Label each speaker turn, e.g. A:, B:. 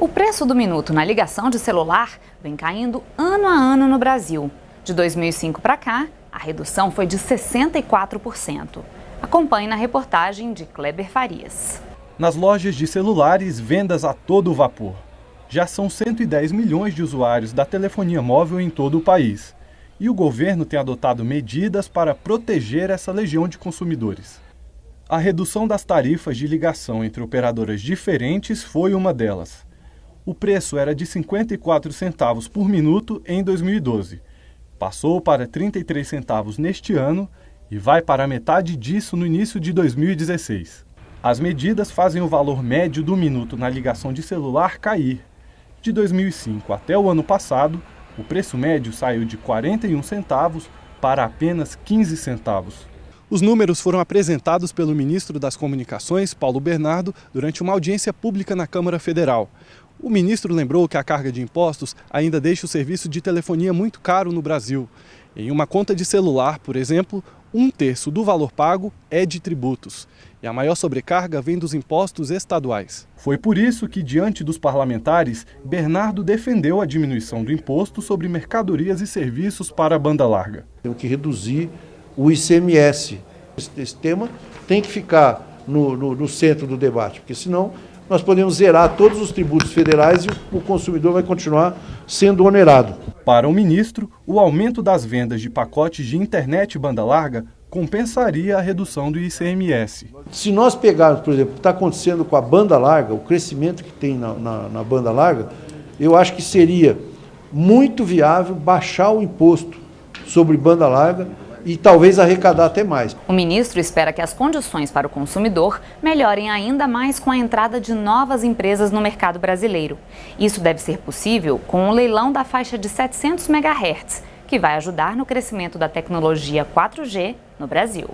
A: O preço do minuto na ligação de celular vem caindo ano a ano no Brasil. De 2005 para cá, a redução foi de 64%. Acompanhe na reportagem de Kleber Farias.
B: Nas lojas de celulares, vendas a todo vapor. Já são 110 milhões de usuários da telefonia móvel em todo o país. E o governo tem adotado medidas para proteger essa legião de consumidores. A redução das tarifas de ligação entre operadoras diferentes foi uma delas. O preço era de 54 centavos por minuto em 2012. Passou para 33 centavos neste ano e vai para metade disso no início de 2016. As medidas fazem o valor médio do minuto na ligação de celular cair. De 2005 até o ano passado, o preço médio saiu de 41 centavos para apenas 15 centavos. Os números foram apresentados pelo ministro das Comunicações, Paulo Bernardo, durante uma audiência pública na Câmara Federal. O ministro lembrou que a carga de impostos ainda deixa o serviço de telefonia muito caro no Brasil. Em uma conta de celular, por exemplo, um terço do valor pago é de tributos. E a maior sobrecarga vem dos impostos estaduais. Foi por isso que, diante dos parlamentares, Bernardo defendeu a diminuição do imposto sobre mercadorias e serviços para a banda larga.
C: Tem que reduzir o ICMS. Esse, esse tema tem que ficar no, no, no, centro do debate, porque senão nós podemos zerar todos os tributos federais e o, consumidor vai continuar sendo onerado.
B: Para o ministro, o aumento das vendas de pacotes de internet banda larga compensaria a redução do ICMS.
C: Se nós pegarmos, por exemplo, o que está acontecendo com a banda larga, o crescimento que tem na, na, na banda larga, eu acho que seria muito viável baixar o imposto sobre banda larga e talvez arrecadar até mais.
A: O ministro espera que as condições para o consumidor melhorem ainda mais com a entrada de novas empresas no mercado brasileiro. Isso deve ser possível com o leilão da faixa de 700 MHz, que vai ajudar no crescimento da tecnologia 4G no Brasil.